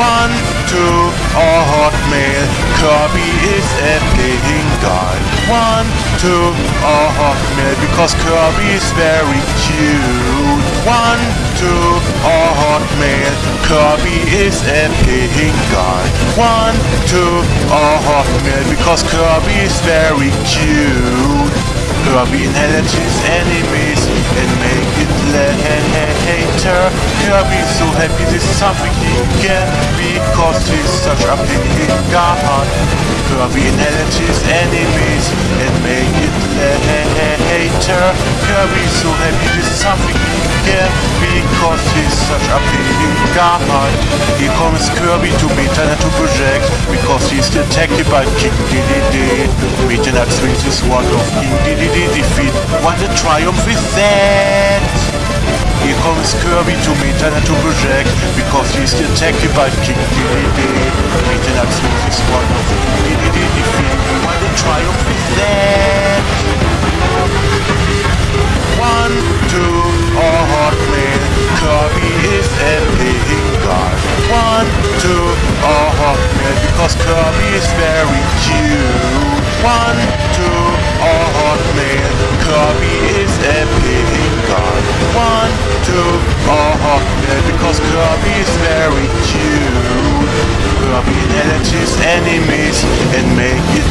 One, two, or Hotmail. Kirby is a playing guy. One, two, or Hotmail because Kirby is very cute. One, two, or Hotmail. Kirby is a playing guy. One, two, or Hotmail because Kirby is very cute. Kirby his enemies and make later. Kirby is so happy this is something he can because he's such a playing god. Kirby inherits his enemies and make it later. Kirby so happy this is something he can because he's such a playing god. Here comes Kirby to Meta to project because he's detected by King Dedede. Meta swings his sword of King Dedede defeat. What a triumph is that! Here comes Kirby to Meta to project because he's detected by King Dedede. Knight swings his sword of King Dedede defeat. What a triumph is that! One, two, or enemies and make it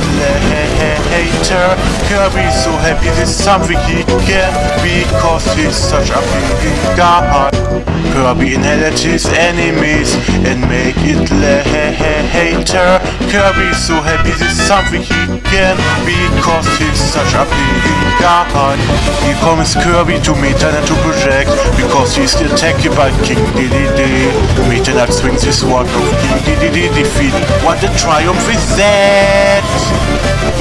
later. Kirby is so happy this is something he can't because he's such a big god. Kirby inherits his enemies and make it later. Kirby is so happy this is something he can because he's such a big god. Here comes Kirby to Meta Knight to project because he's attacked by King Dedede. Meta Knight swings his sword of King Dedede defeat. What a triumph is that!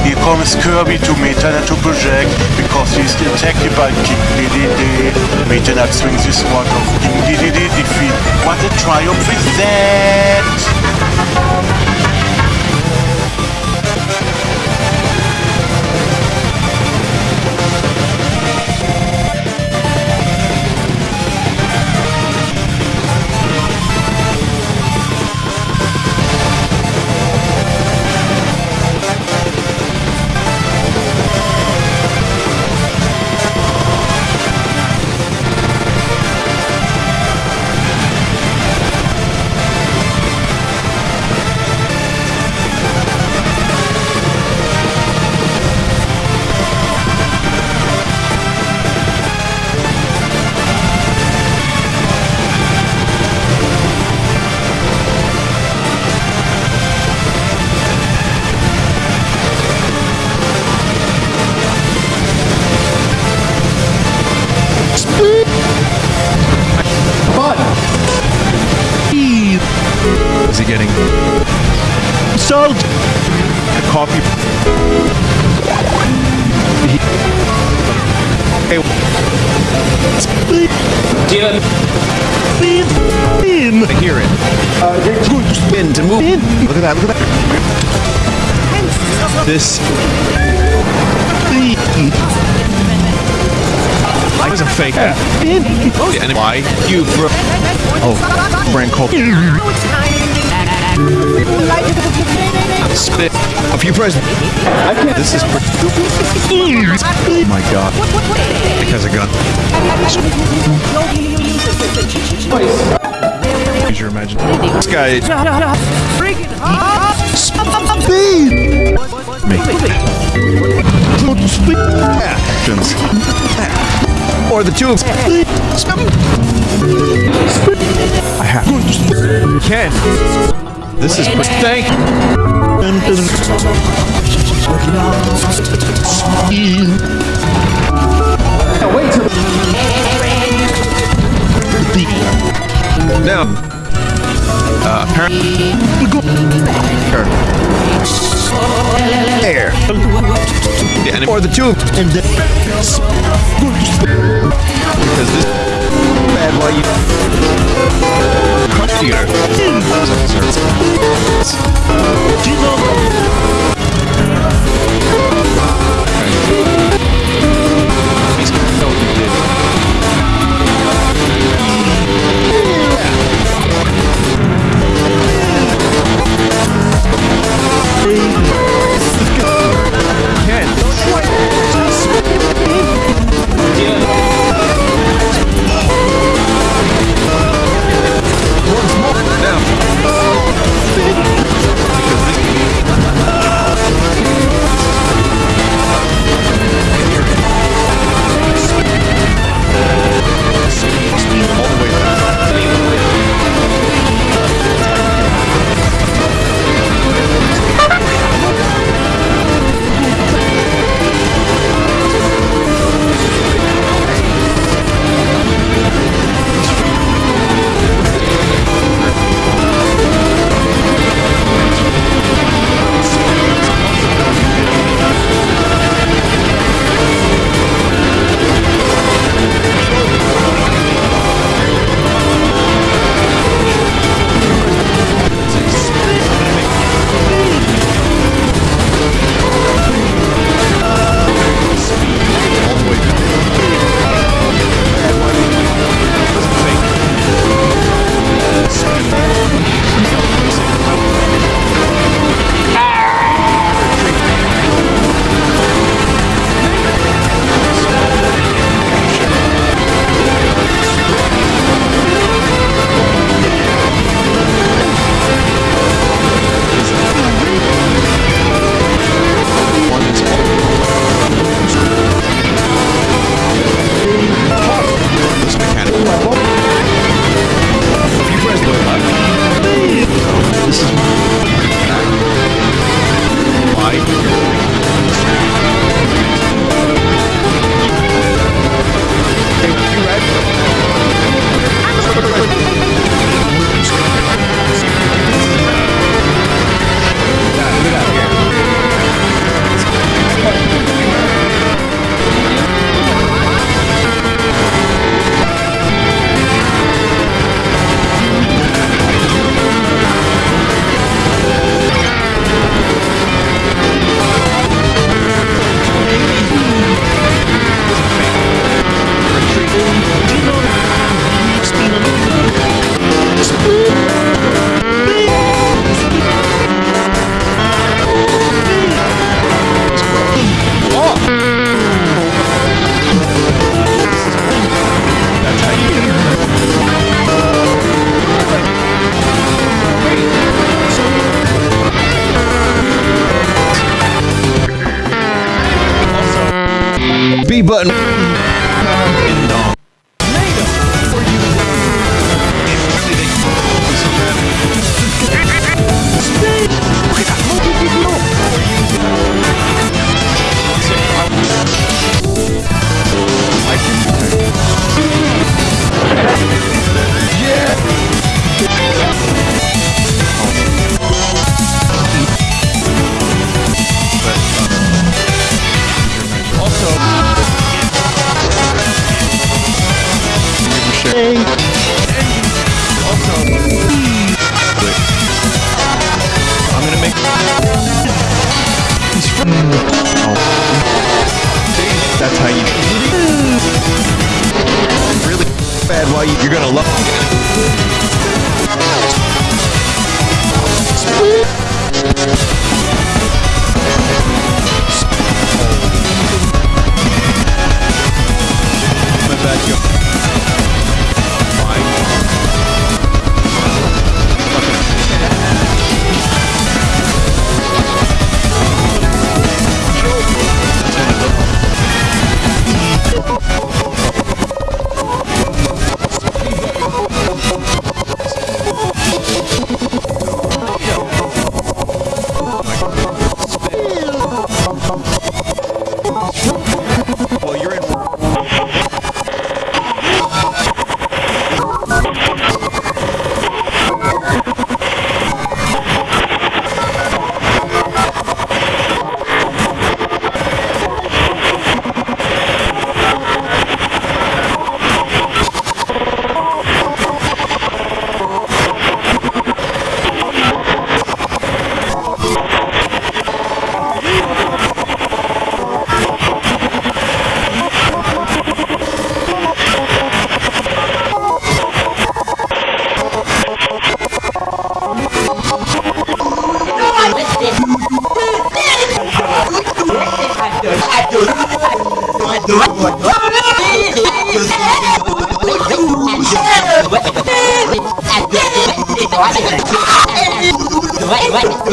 Here comes Kirby to Meta Knight to project because he's attacked by King Dedede. Meta Knight swings his sword of King Dedede defeat. What a triumph is that! Salt? Coffee. Hey. In. I hear it. Spin to move in. Look at that. Look at that. This. I was a fake. In. Oh, and why you? Oh, brand called. Spit. A few presents. This is. Pre- oh my god. Because I got. Use your imagination. This guy. Speed. Me. Actions. Or the two of I have. Ken. This is thank. Wait till Now. Uh, apparently. There. Yeah, and or the two. Because this bad while you. Crunch theater. This